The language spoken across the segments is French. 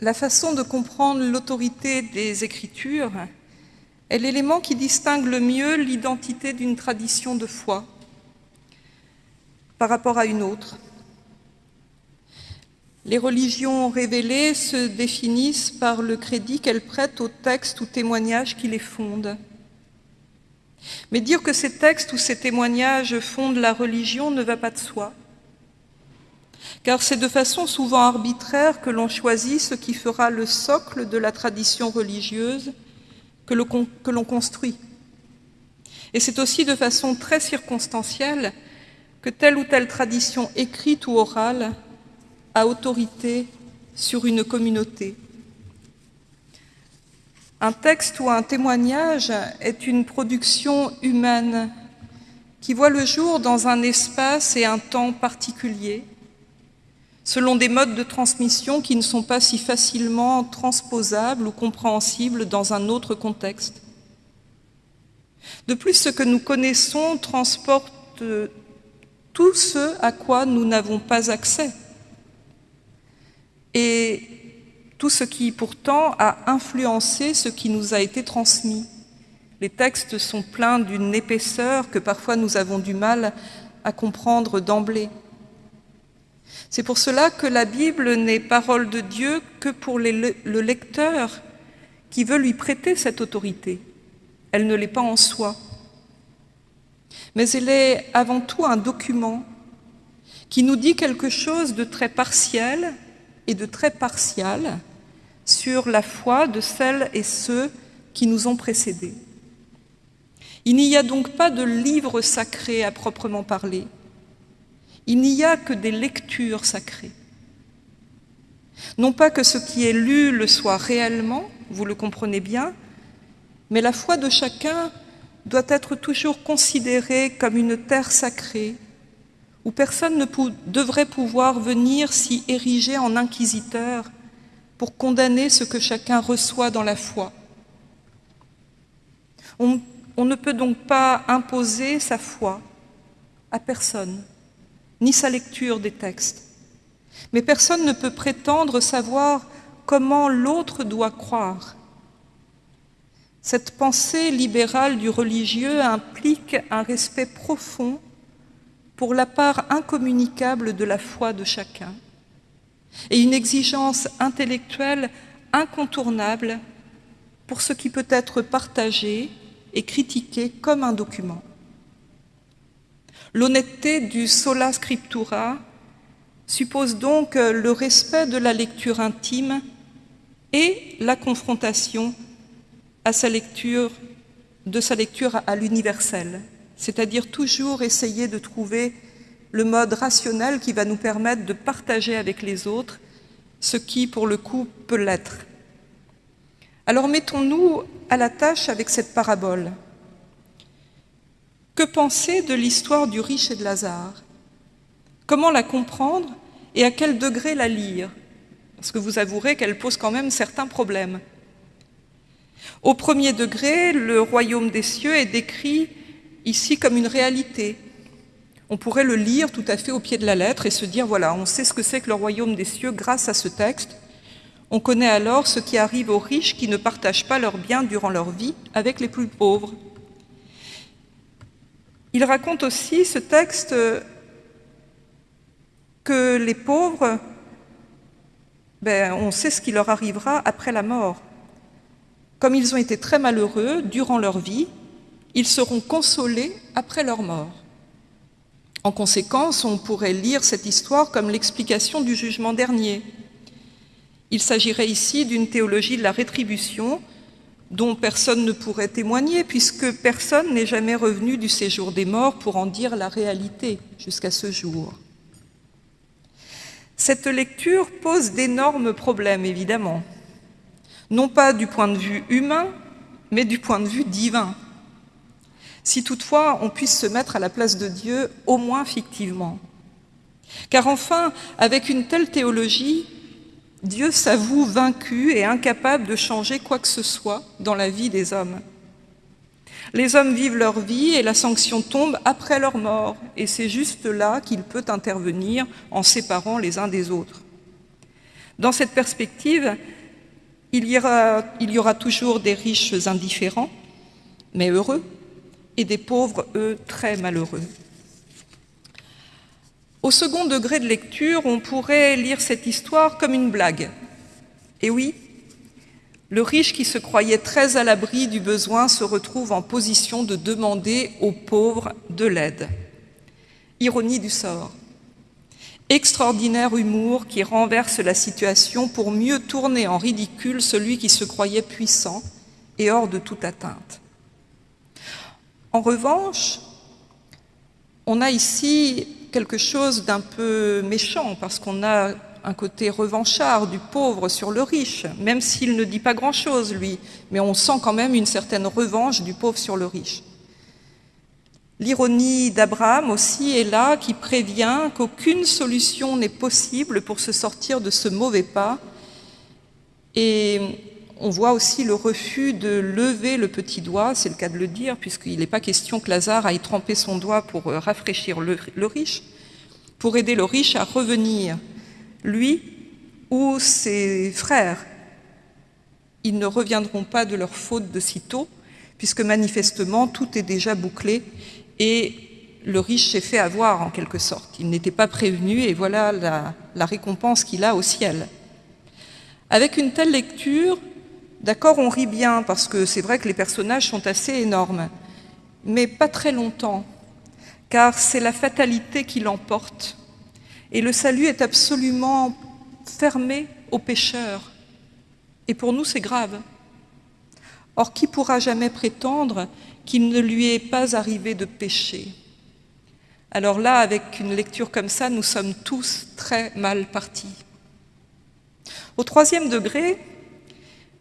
la façon de comprendre l'autorité des Écritures est l'élément qui distingue le mieux l'identité d'une tradition de foi par rapport à une autre. Les religions révélées se définissent par le crédit qu'elles prêtent aux textes ou témoignages qui les fondent. Mais dire que ces textes ou ces témoignages fondent la religion ne va pas de soi, car c'est de façon souvent arbitraire que l'on choisit ce qui fera le socle de la tradition religieuse que l'on construit. Et c'est aussi de façon très circonstancielle que telle ou telle tradition écrite ou orale a autorité sur une communauté. Un texte ou un témoignage est une production humaine qui voit le jour dans un espace et un temps particuliers, selon des modes de transmission qui ne sont pas si facilement transposables ou compréhensibles dans un autre contexte. De plus, ce que nous connaissons transporte tout ce à quoi nous n'avons pas accès et tout ce qui pourtant a influencé ce qui nous a été transmis. Les textes sont pleins d'une épaisseur que parfois nous avons du mal à comprendre d'emblée. C'est pour cela que la Bible n'est parole de Dieu que pour le lecteur qui veut lui prêter cette autorité. Elle ne l'est pas en soi. Mais elle est avant tout un document qui nous dit quelque chose de très partiel et de très partial sur la foi de celles et ceux qui nous ont précédés. Il n'y a donc pas de livre sacré à proprement parler. Il n'y a que des lectures sacrées. Non pas que ce qui est lu le soit réellement, vous le comprenez bien, mais la foi de chacun doit être toujours considérée comme une terre sacrée où personne ne devrait pouvoir venir s'y ériger en inquisiteur pour condamner ce que chacun reçoit dans la foi. On, ne peut donc pas imposer sa foi à personne, ni sa lecture des textes. Mais personne ne peut prétendre savoir comment l'autre doit croire. Cette pensée libérale du religieux implique un respect profond pour la part incommunicable de la foi de chacun et une exigence intellectuelle incontournable pour ce qui peut être partagé et critiqué comme un document. L'honnêteté du sola scriptura suppose donc le respect de la lecture intime et la confrontation à sa lecture, de sa lecture à l'universel c'est-à-dire toujours essayer de trouver le mode rationnel qui va nous permettre de partager avec les autres ce qui, pour le coup, peut l'être. Alors mettons-nous à la tâche avec cette parabole. Que penser de l'histoire du riche et de Lazare? Comment la comprendre et à quel degré la lire? Parce que vous avouerez qu'elle pose quand même certains problèmes. Au premier degré, le royaume des cieux est décrit ici comme une réalité. On pourrait le lire tout à fait au pied de la lettre et se dire, voilà, on sait ce que c'est que le royaume des cieux grâce à ce texte. On connaît alors ce qui arrive aux riches qui ne partagent pas leurs biens durant leur vie avec les plus pauvres. Il raconte aussi, ce texte, que les pauvres, ben, on sait ce qui leur arrivera après la mort. Comme ils ont été très malheureux durant leur vie, ils seront consolés après leur mort. En conséquence, on pourrait lire cette histoire comme l'explication du jugement dernier. Il s'agirait ici d'une théologie de la rétribution dont personne ne pourrait témoigner puisque personne n'est jamais revenu du séjour des morts pour en dire la réalité jusqu'à ce jour. Cette lecture pose d'énormes problèmes, évidemment, non pas du point de vue humain, mais du point de vue divin si toutefois on puisse se mettre à la place de Dieu, au moins fictivement. Car enfin, avec une telle théologie, Dieu s'avoue vaincu et incapable de changer quoi que ce soit dans la vie des hommes. Les hommes vivent leur vie et la sanction tombe après leur mort, et c'est juste là qu'il peut intervenir en séparant les uns des autres. Dans cette perspective, il y, aura, toujours des riches indifférents, mais heureux, et des pauvres, eux, très malheureux. Au second degré de lecture, on pourrait lire cette histoire comme une blague. Et oui, le riche qui se croyait très à l'abri du besoin se retrouve en position de demander aux pauvres de l'aide. Ironie du sort. Extraordinaire humour qui renverse la situation pour mieux tourner en ridicule celui qui se croyait puissant et hors de toute atteinte. En revanche, on a ici quelque chose d'un peu méchant parce qu'on a un côté revanchard du pauvre sur le riche, même s'il ne dit pas grand-chose, lui, mais on sent quand même une certaine revanche du pauvre sur le riche. L'ironie d'Abraham aussi est là, qui prévient qu'aucune solution n'est possible pour se sortir de ce mauvais pas. Et on voit aussi le refus de lever le petit doigt, c'est le cas de le dire, puisqu'il n'est pas question que Lazare aille tremper son doigt pour rafraîchir le, riche, pour aider le riche à revenir lui ou ses frères. Ils ne reviendront pas de leur faute de sitôt, puisque manifestement tout est déjà bouclé et le riche s'est fait avoir en quelque sorte. Il n'était pas prévenu et voilà la récompense qu'il a au ciel. Avec une telle lecture, d'accord, on rit bien parce que c'est vrai que les personnages sont assez énormes, mais pas très longtemps, car c'est la fatalité qui l'emporte et le salut est absolument fermé aux pécheurs. Et pour nous, c'est grave. Or, qui pourra jamais prétendre qu'il ne lui est pas arrivé de pécher Alors là, avec une lecture comme ça, nous sommes tous très mal partis. Au troisième degré,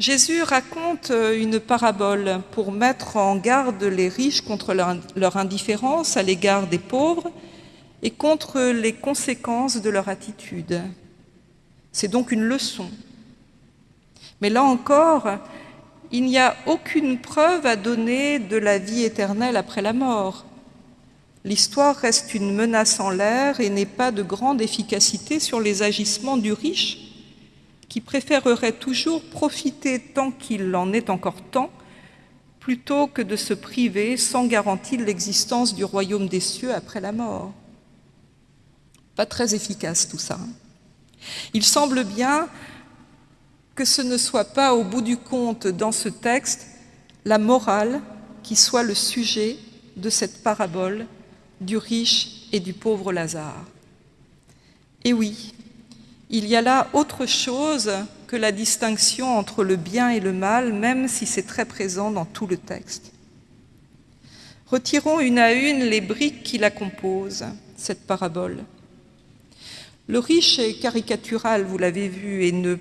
Jésus raconte une parabole pour mettre en garde les riches contre leur indifférence à l'égard des pauvres et contre les conséquences de leur attitude. C'est donc une leçon. Mais là encore, il n'y a aucune preuve à donner de la vie éternelle après la mort. L'histoire reste une menace en l'air et n'est pas de grande efficacité sur les agissements du riche, qui préférerait toujours profiter tant qu'il en est encore temps, plutôt que de se priver sans garantie de l'existence du royaume des cieux après la mort. Pas très efficace tout ça. Il semble bien que ce ne soit pas au bout du compte dans ce texte la morale qui soit le sujet de cette parabole du riche et du pauvre Lazare. Et oui, il y a là autre chose que la distinction entre le bien et le mal, même si c'est très présent dans tout le texte. Retirons une à une les briques qui la composent, cette parabole. Le riche est caricatural, vous l'avez vu, et ne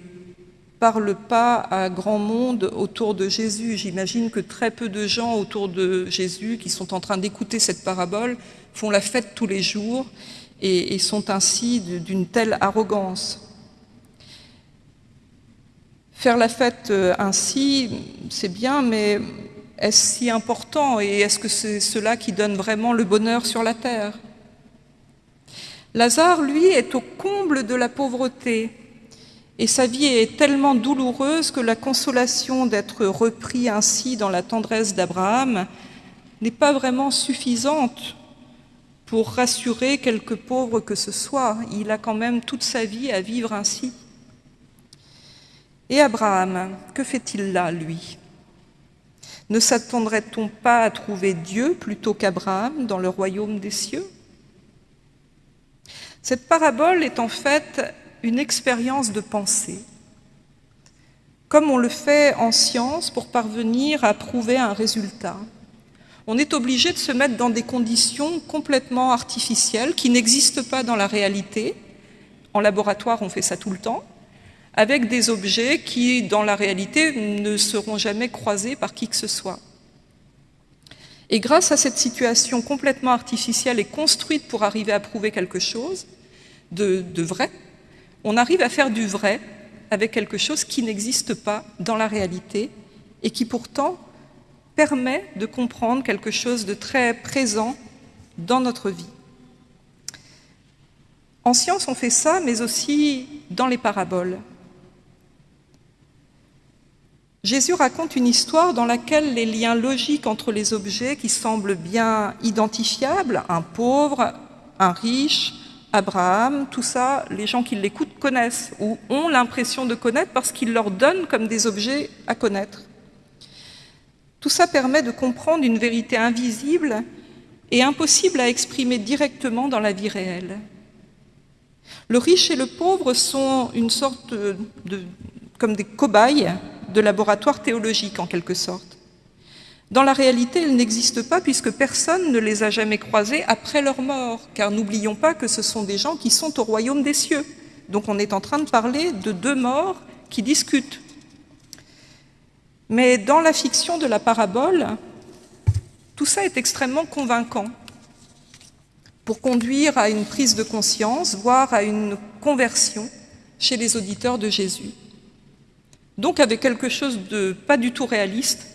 parle pas à grand monde autour de Jésus. J'imagine que très peu de gens autour de Jésus qui sont en train d'écouter cette parabole font la fête tous les jours et, sont ainsi d'une telle arrogance. Faire la fête euh, ainsi, c'est bien, mais est-ce si important et est-ce que c'est cela qui donne vraiment le bonheur sur la terre? Lazare, lui, est au comble de la pauvreté et sa vie est tellement douloureuse que la consolation d'être repris ainsi dans la tendresse d'Abraham n'est pas vraiment suffisante pour rassurer quelque pauvre que ce soit. Il a quand même toute sa vie à vivre ainsi. Et Abraham, que fait-il là, lui? Ne s'attendrait-on pas à trouver Dieu plutôt qu'Abraham dans le royaume des cieux? Cette parabole est en fait une expérience de pensée, comme on le fait en science pour parvenir à prouver un résultat. On est obligé de se mettre dans des conditions complètement artificielles qui n'existent pas dans la réalité. En laboratoire, on fait ça tout le temps, avec des objets qui, dans la réalité, ne seront jamais croisés par qui que ce soit. Et grâce à cette situation complètement artificielle et construite pour arriver à prouver quelque chose de, vrai, on arrive à faire du vrai avec quelque chose qui n'existe pas dans la réalité et qui pourtant permet de comprendre quelque chose de très présent dans notre vie. En science, on fait ça, mais aussi dans les paraboles. Jésus raconte une histoire dans laquelle les liens logiques entre les objets qui semblent bien identifiables, un pauvre, un riche, Abraham, tout ça, les gens qui l'écoutent connaissent ou ont l'impression de connaître parce qu'il leur donne comme des objets à connaître. Tout ça permet de comprendre une vérité invisible et impossible à exprimer directement dans la vie réelle. Le riche et le pauvre sont une sorte de, comme des cobayes de laboratoire théologique en quelque sorte. Dans la réalité, ils n'existent pas puisque personne ne les a jamais croisés après leur mort, car n'oublions pas que ce sont des gens qui sont au royaume des cieux. Donc on est en train de parler de deux morts qui discutent. Mais dans la fiction de la parabole, tout ça est extrêmement convaincant pour conduire à une prise de conscience, voire à une conversion chez les auditeurs de Jésus. Donc avec quelque chose de pas du tout réaliste,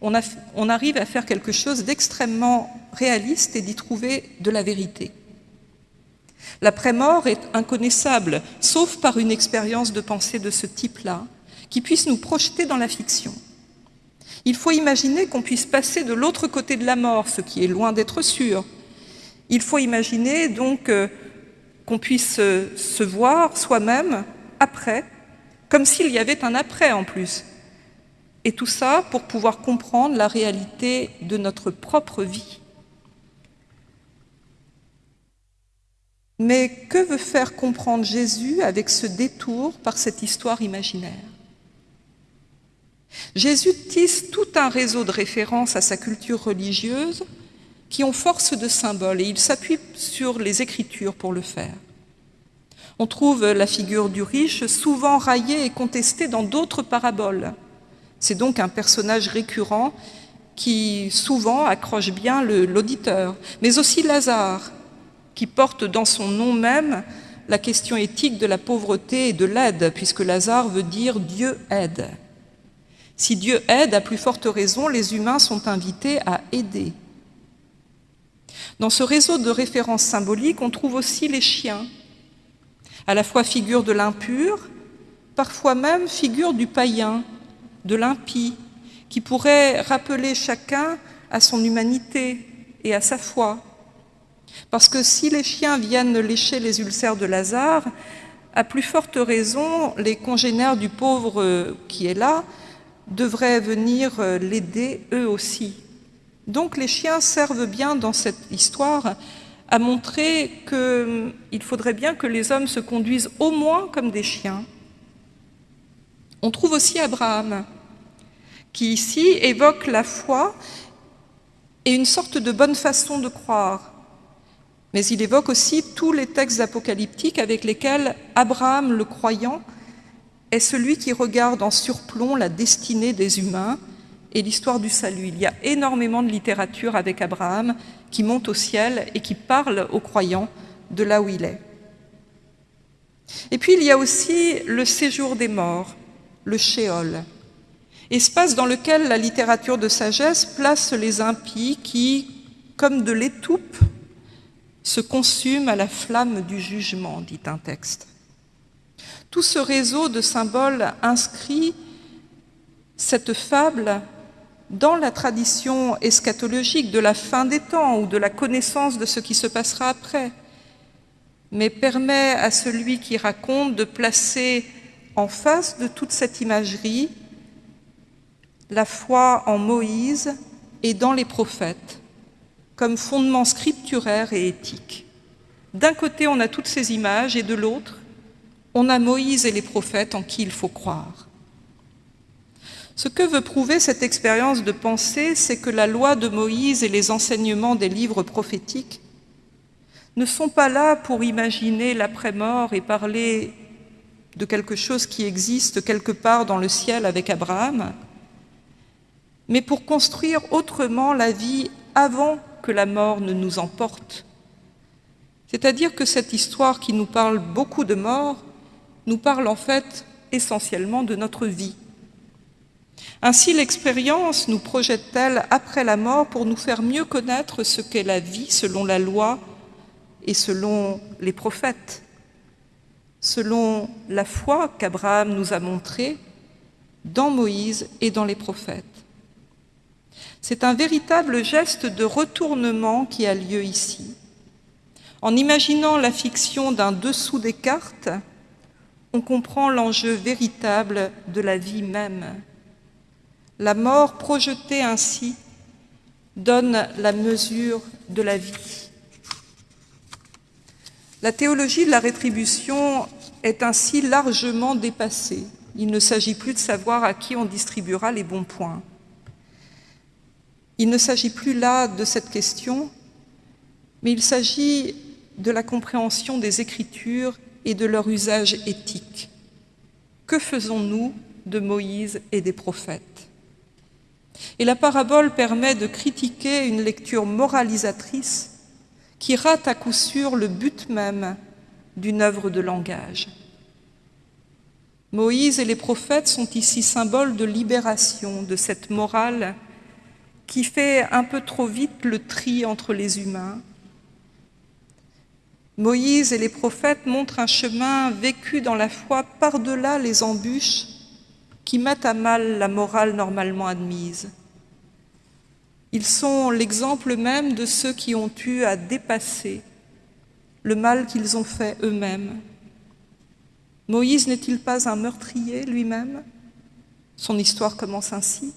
on, arrive à faire quelque chose d'extrêmement réaliste et d'y trouver de la vérité. L'après-mort est inconnaissable, sauf par une expérience de pensée de ce type-là, qui puisse nous projeter dans la fiction. Il faut imaginer qu'on puisse passer de l'autre côté de la mort, ce qui est loin d'être sûr. Il faut imaginer donc euh, qu'on puisse euh, se voir soi-même après, comme s'il y avait un après en plus. Et tout ça pour pouvoir comprendre la réalité de notre propre vie. Mais que veut faire comprendre Jésus avec ce détour par cette histoire imaginaire? Jésus tisse tout un réseau de références à sa culture religieuse qui ont force de symbole et il s'appuie sur les Écritures pour le faire. On trouve la figure du riche souvent raillée et contestée dans d'autres paraboles. C'est donc un personnage récurrent qui souvent accroche bien l'auditeur, mais aussi Lazare, qui porte dans son nom même la question éthique de la pauvreté et de l'aide, puisque Lazare veut dire Dieu aide. Si Dieu aide, à plus forte raison, les humains sont invités à aider. Dans ce réseau de références symboliques, on trouve aussi les chiens, à la fois figure de l'impur, parfois même figure du païen, de l'impie, qui pourrait rappeler chacun à son humanité et à sa foi. Parce que si les chiens viennent lécher les ulcères de Lazare, à plus forte raison, les congénères du pauvre qui est là devraient venir euh, l'aider eux aussi. Donc les chiens servent bien dans cette histoire à montrer qu'il hum, faudrait bien que les hommes se conduisent au moins comme des chiens. On trouve aussi Abraham, qui ici évoque la foi et une sorte de bonne façon de croire. Mais il évoque aussi tous les textes apocalyptiques avec lesquels Abraham, le croyant, est celui qui regarde en surplomb la destinée des humains et l'histoire du salut. Il y a énormément de littérature avec Abraham qui monte au ciel et qui parle aux croyants de là où il est. Et puis il y a aussi le séjour des morts, le shéol, espace dans lequel la littérature de sagesse place les impies qui, comme de l'étoupe, se consument à la flamme du jugement, dit un texte. Tout ce réseau de symboles inscrit cette fable dans la tradition eschatologique de la fin des temps ou de la connaissance de ce qui se passera après, mais permet à celui qui raconte de placer en face de toute cette imagerie la foi en Moïse et dans les prophètes comme fondement scripturaire et éthique. D'un côté, on a toutes ces images et de l'autre, on a Moïse et les prophètes en qui il faut croire. Ce que veut prouver cette expérience de pensée, c'est que la loi de Moïse et les enseignements des livres prophétiques ne sont pas là pour imaginer l'après-mort et parler de quelque chose qui existe quelque part dans le ciel avec Abraham, mais pour construire autrement la vie avant que la mort ne nous emporte. C'est-à-dire que cette histoire qui nous parle beaucoup de mort nous parle en fait essentiellement de notre vie. Ainsi, l'expérience nous projette-t-elle après la mort pour nous faire mieux connaître ce qu'est la vie selon la loi et selon les prophètes, selon la foi qu'Abraham nous a montrée dans Moïse et dans les prophètes. C'est un véritable geste de retournement qui a lieu ici. En imaginant la fiction d'un dessous des cartes, on comprend l'enjeu véritable de la vie même. La mort projetée ainsi donne la mesure de la vie. La théologie de la rétribution est ainsi largement dépassée. Il ne s'agit plus de savoir à qui on distribuera les bons points. Il ne s'agit plus là de cette question, mais il s'agit de la compréhension des Écritures et de leur usage éthique. Que faisons-nous de Moïse et des prophètes? Et la parabole permet de critiquer une lecture moralisatrice qui rate à coup sûr le but même d'une œuvre de langage. Moïse et les prophètes sont ici symboles de libération de cette morale qui fait un peu trop vite le tri entre les humains. Moïse et les prophètes montrent un chemin vécu dans la foi par-delà les embûches qui mettent à mal la morale normalement admise. Ils sont l'exemple même de ceux qui ont eu à dépasser le mal qu'ils ont fait eux-mêmes. Moïse n'est-il pas un meurtrier lui-même? Son histoire commence ainsi.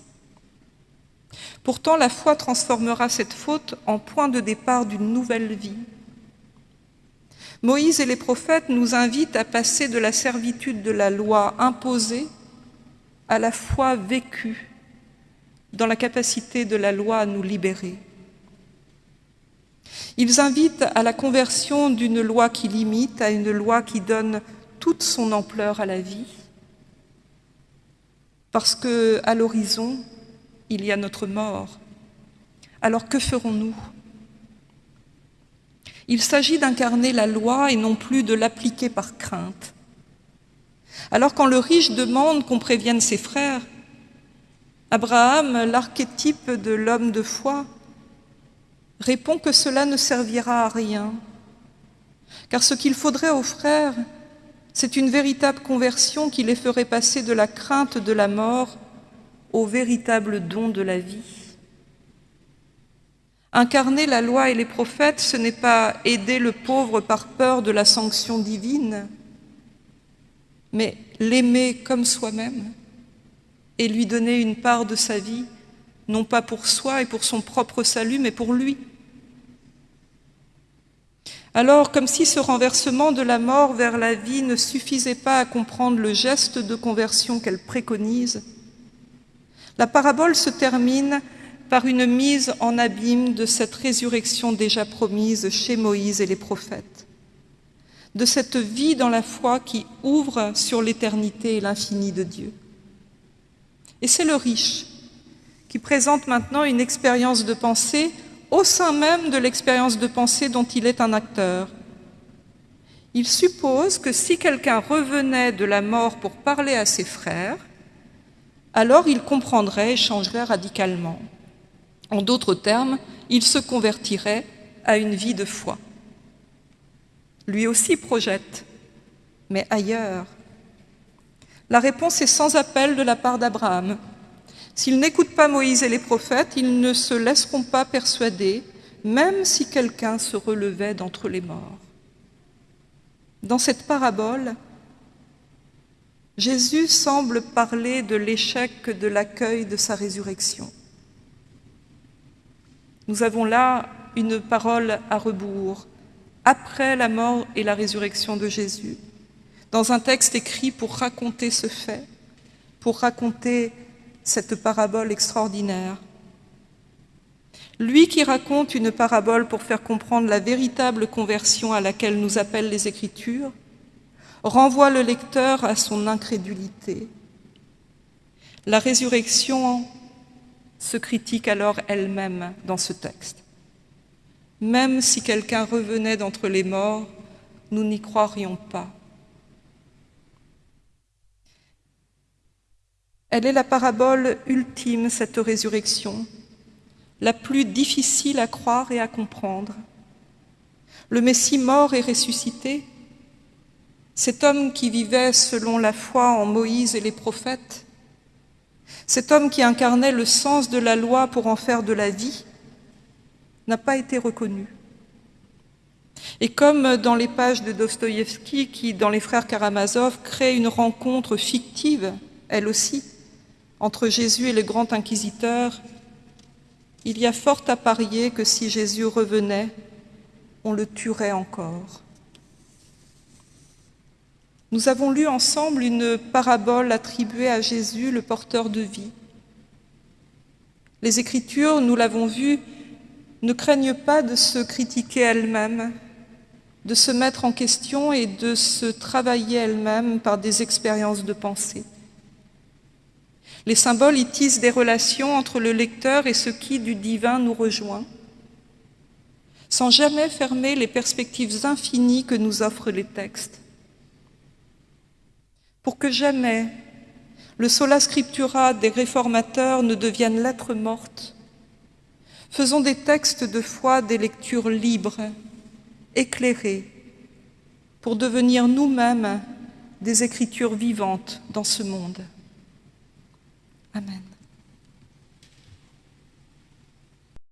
Pourtant, la foi transformera cette faute en point de départ d'une nouvelle vie. Moïse et les prophètes nous invitent à passer de la servitude de la loi imposée à la foi vécue dans la capacité de la loi à nous libérer. Ils invitent à la conversion d'une loi qui limite à une loi qui donne toute son ampleur à la vie, parce que à l'horizon, il y a notre mort. Alors que ferons-nous? Il s'agit d'incarner la loi et non plus de l'appliquer par crainte. Alors quand le riche demande qu'on prévienne ses frères, Abraham, l'archétype de l'homme de foi, répond que cela ne servira à rien, car ce qu'il faudrait aux frères, c'est une véritable conversion qui les ferait passer de la crainte de la mort au véritable don de la vie. Incarner la loi et les prophètes, ce n'est pas aider le pauvre par peur de la sanction divine, mais l'aimer comme soi-même et lui donner une part de sa vie, non pas pour soi et pour son propre salut, mais pour lui. Alors, comme si ce renversement de la mort vers la vie ne suffisait pas à comprendre le geste de conversion qu'elle préconise, la parabole se termine par une mise en abîme de cette résurrection déjà promise chez Moïse et les prophètes, de cette vie dans la foi qui ouvre sur l'éternité et l'infini de Dieu. Et c'est le riche qui présente maintenant une expérience de pensée au sein même de l'expérience de pensée dont il est un acteur. Il suppose que si quelqu'un revenait de la mort pour parler à ses frères, alors il comprendrait et changerait radicalement. En d'autres termes, il se convertirait à une vie de foi. Lui aussi projette, mais ailleurs. La réponse est sans appel de la part d'Abraham. S'ils n'écoutent pas Moïse et les prophètes, ils ne se laisseront pas persuader, même si quelqu'un se relevait d'entre les morts. Dans cette parabole, Jésus semble parler de l'échec de l'accueil de sa résurrection. Nous avons là une parole à rebours, après la mort et la résurrection de Jésus, dans un texte écrit pour raconter ce fait, pour raconter cette parabole extraordinaire. Lui qui raconte une parabole pour faire comprendre la véritable conversion à laquelle nous appellent les Écritures, renvoie le lecteur à son incrédulité. La résurrection se critique alors elle-même dans ce texte. Même si quelqu'un revenait d'entre les morts, nous n'y croirions pas. Elle est la parabole ultime, cette résurrection, la plus difficile à croire et à comprendre. Le Messie mort et ressuscité cet homme qui vivait selon la foi en Moïse et les prophètes Cet homme qui incarnait le sens de la loi pour en faire de la vie n'a pas été reconnu. Et comme dans les pages de Dostoïevski, qui, dans Les Frères Karamazov, crée une rencontre fictive, elle aussi, entre Jésus et le grand inquisiteur, il y a fort à parier que si Jésus revenait, on le tuerait encore. Nous avons lu ensemble une parabole attribuée à Jésus, le porteur de vie. Les Écritures, nous l'avons vu, ne craignent pas de se critiquer elles-mêmes, de se mettre en question et de se travailler elles-mêmes par des expériences de pensée. Les symboles y tissent des relations entre le lecteur et ce qui du divin nous rejoint, sans jamais fermer les perspectives infinies que nous offrent les textes pour que jamais le sola scriptura des réformateurs ne devienne lettre morte. Faisons des textes de foi des lectures libres, éclairées, pour devenir nous-mêmes des écritures vivantes dans ce monde. Amen.